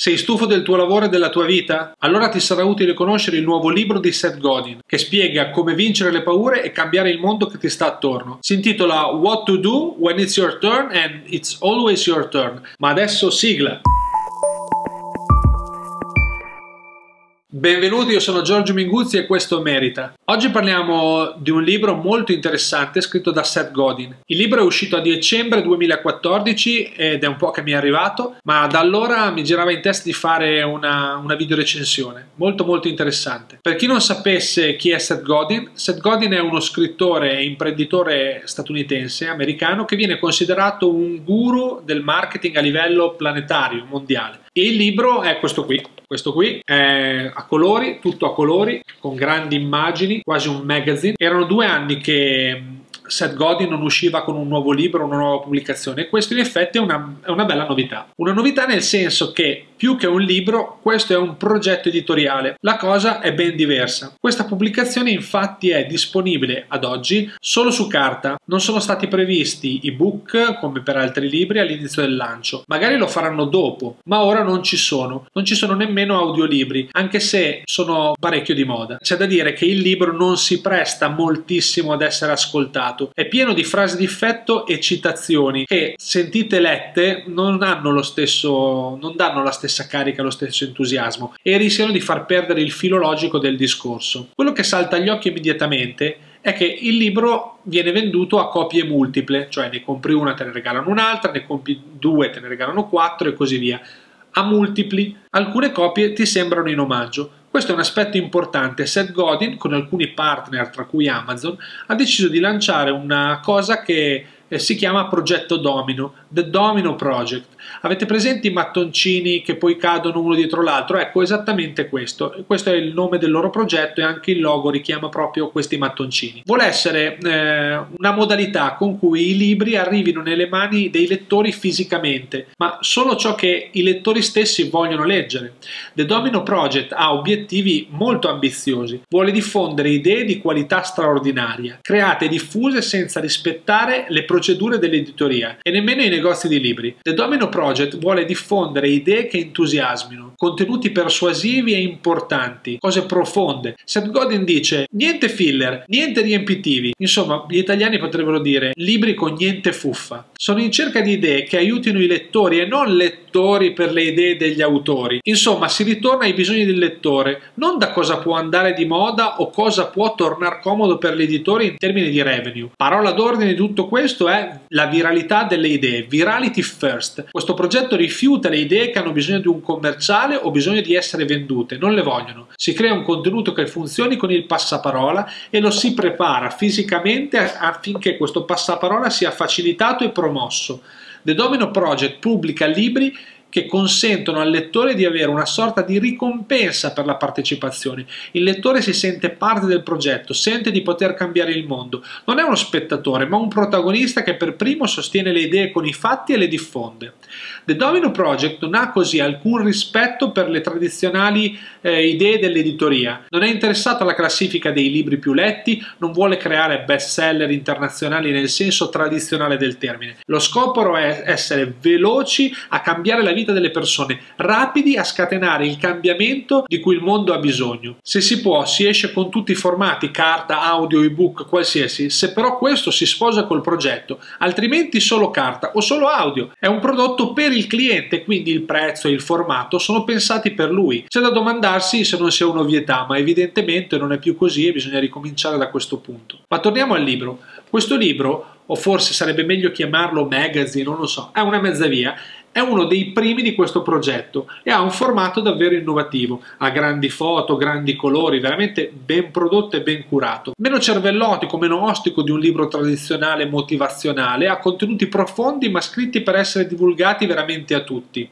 Sei stufo del tuo lavoro e della tua vita? Allora ti sarà utile conoscere il nuovo libro di Seth Godin, che spiega come vincere le paure e cambiare il mondo che ti sta attorno. Si intitola What to Do When It's Your Turn and It's Always Your Turn. Ma adesso sigla! Benvenuti, io sono Giorgio Minguzzi e questo Merita. Oggi parliamo di un libro molto interessante scritto da Seth Godin. Il libro è uscito a dicembre 2014 ed è un po' che mi è arrivato, ma da allora mi girava in testa di fare una, una video recensione, molto molto interessante. Per chi non sapesse chi è Seth Godin, Seth Godin è uno scrittore e imprenditore statunitense, americano, che viene considerato un guru del marketing a livello planetario, mondiale. Il libro è questo qui, questo qui è a colori, tutto a colori, con grandi immagini, quasi un magazine. Erano due anni che Seth Godin non usciva con un nuovo libro, una nuova pubblicazione e questo in effetti è una, è una bella novità. Una novità nel senso che più che un libro, questo è un progetto editoriale. La cosa è ben diversa. Questa pubblicazione infatti è disponibile ad oggi solo su carta. Non sono stati previsti ebook come per altri libri all'inizio del lancio. Magari lo faranno dopo, ma ora non ci sono. Non ci sono nemmeno audiolibri, anche se sono parecchio di moda. C'è da dire che il libro non si presta moltissimo ad essere ascoltato. È pieno di frasi di effetto e citazioni che sentite lette non hanno lo stesso non danno la stessa stessa carica, lo stesso entusiasmo e rischiano di far perdere il filo logico del discorso. Quello che salta agli occhi immediatamente è che il libro viene venduto a copie multiple, cioè ne compri una te ne regalano un'altra, ne compri due te ne regalano quattro e così via. A multipli, alcune copie ti sembrano in omaggio. Questo è un aspetto importante. Seth Godin, con alcuni partner, tra cui Amazon, ha deciso di lanciare una cosa che eh, si chiama Progetto Domino, The Domino Project. Avete presenti i mattoncini che poi cadono uno dietro l'altro? Ecco, esattamente questo. Questo è il nome del loro progetto e anche il logo richiama proprio questi mattoncini. Vuole essere eh, una modalità con cui i libri arrivino nelle mani dei lettori fisicamente, ma solo ciò che i lettori stessi vogliono leggere. The Domino Project ha obiettivi molto ambiziosi. Vuole diffondere idee di qualità straordinaria, create e diffuse senza rispettare le procedure dell'editoria e nemmeno i negozi di libri. The Domino Project vuole diffondere idee che entusiasmino, contenuti persuasivi e importanti, cose profonde. Seth Godin dice niente filler, niente riempitivi. Insomma, gli italiani potrebbero dire libri con niente fuffa. Sono in cerca di idee che aiutino i lettori e non lettori per le idee degli autori. Insomma, si ritorna ai bisogni del lettore, non da cosa può andare di moda o cosa può tornare comodo per l'editore in termini di revenue. Parola d'ordine di tutto questo è la viralità delle idee, virality first. Questo progetto rifiuta le idee che hanno bisogno di un commerciale o bisogno di essere vendute, non le vogliono. Si crea un contenuto che funzioni con il passaparola e lo si prepara fisicamente affinché questo passaparola sia facilitato e promosso. The Domino Project pubblica libri che consentono al lettore di avere una sorta di ricompensa per la partecipazione. Il lettore si sente parte del progetto, sente di poter cambiare il mondo. Non è uno spettatore, ma un protagonista che per primo sostiene le idee con i fatti e le diffonde. The Domino Project non ha così alcun rispetto per le tradizionali eh, idee dell'editoria. Non è interessato alla classifica dei libri più letti, non vuole creare bestseller internazionali nel senso tradizionale del termine. Lo scopo è essere veloci a cambiare la vita vita delle persone, rapidi a scatenare il cambiamento di cui il mondo ha bisogno. Se si può, si esce con tutti i formati, carta, audio, ebook, qualsiasi, se però questo si sposa col progetto, altrimenti solo carta o solo audio. È un prodotto per il cliente, quindi il prezzo e il formato sono pensati per lui. C'è da domandarsi se non sia un'ovvietà, ma evidentemente non è più così e bisogna ricominciare da questo punto. Ma torniamo al libro. Questo libro, o forse sarebbe meglio chiamarlo magazine, non lo so, è una mezza via è uno dei primi di questo progetto e ha un formato davvero innovativo, ha grandi foto, grandi colori, veramente ben prodotto e ben curato. Meno cervellotico, meno ostico di un libro tradizionale motivazionale, ha contenuti profondi ma scritti per essere divulgati veramente a tutti.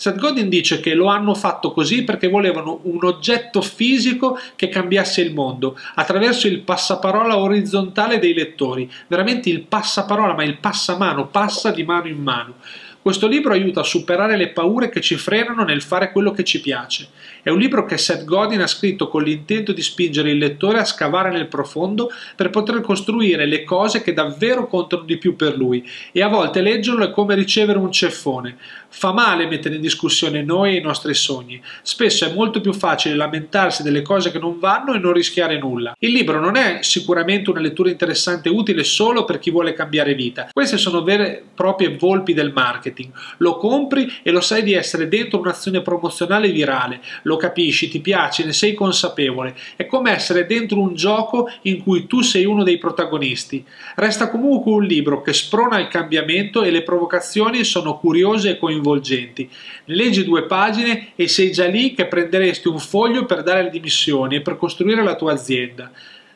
Seth Godin dice che lo hanno fatto così perché volevano un oggetto fisico che cambiasse il mondo attraverso il passaparola orizzontale dei lettori, veramente il passaparola ma il passamano, passa di mano in mano. Questo libro aiuta a superare le paure che ci frenano nel fare quello che ci piace. È un libro che Seth Godin ha scritto con l'intento di spingere il lettore a scavare nel profondo per poter costruire le cose che davvero contano di più per lui e a volte leggerlo è come ricevere un ceffone. Fa male mettere in discussione noi e i nostri sogni. Spesso è molto più facile lamentarsi delle cose che non vanno e non rischiare nulla. Il libro non è sicuramente una lettura interessante e utile solo per chi vuole cambiare vita. Queste sono vere e proprie volpi del marketing. Lo compri e lo sai di essere dentro un'azione promozionale virale. Lo capisci, ti piace, ne sei consapevole. È come essere dentro un gioco in cui tu sei uno dei protagonisti. Resta comunque un libro che sprona il cambiamento e le provocazioni sono curiose e coinvolgenti coinvolgenti. Leggi due pagine e sei già lì che prenderesti un foglio per dare le dimissioni e per costruire la tua azienda.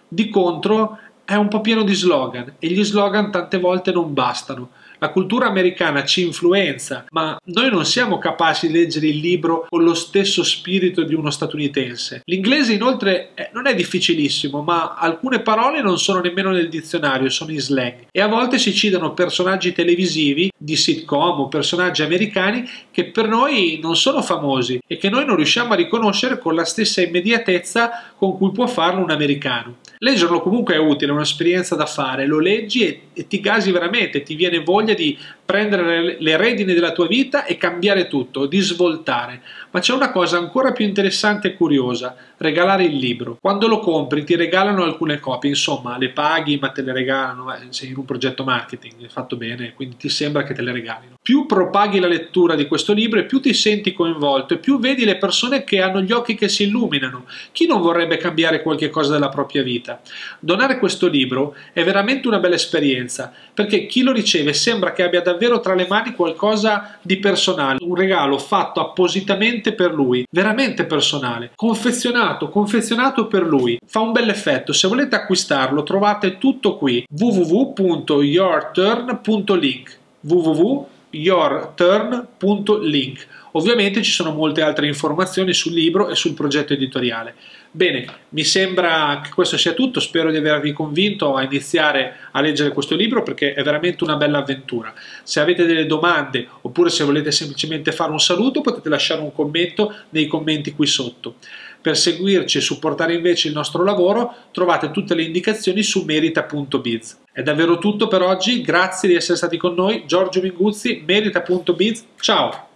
Di contro è un po' pieno di slogan e gli slogan tante volte non bastano. La cultura americana ci influenza, ma noi non siamo capaci di leggere il libro con lo stesso spirito di uno statunitense. L'inglese inoltre non è difficilissimo, ma alcune parole non sono nemmeno nel dizionario, sono in slang. E a volte si citano personaggi televisivi di sitcom o personaggi americani che per noi non sono famosi e che noi non riusciamo a riconoscere con la stessa immediatezza con cui può farlo un americano. Leggerlo comunque è utile, è un'esperienza da fare, lo leggi e, e ti gasi veramente, ti viene voglia di prendere le redini della tua vita e cambiare tutto, di svoltare. Ma c'è una cosa ancora più interessante e curiosa, regalare il libro. Quando lo compri ti regalano alcune copie, insomma le paghi ma te le regalano, eh, sei in un progetto marketing, fatto bene, quindi ti sembra che te le regalino. Più propaghi la lettura di questo libro e più ti senti coinvolto e più vedi le persone che hanno gli occhi che si illuminano. Chi non vorrebbe cambiare qualche cosa della propria vita? Donare questo libro è veramente una bella esperienza, perché chi lo riceve sembra che abbia davvero tra le mani qualcosa di personale, un regalo fatto appositamente per lui, veramente personale, confezionato, confezionato per lui. Fa un bel effetto, se volete acquistarlo trovate tutto qui www.yourturn.link www.yourturn.link Ovviamente ci sono molte altre informazioni sul libro e sul progetto editoriale. Bene, mi sembra che questo sia tutto, spero di avervi convinto a iniziare a leggere questo libro perché è veramente una bella avventura. Se avete delle domande oppure se volete semplicemente fare un saluto potete lasciare un commento nei commenti qui sotto. Per seguirci e supportare invece il nostro lavoro trovate tutte le indicazioni su merita.biz. È davvero tutto per oggi, grazie di essere stati con noi, Giorgio Minguzzi, merita.biz, ciao!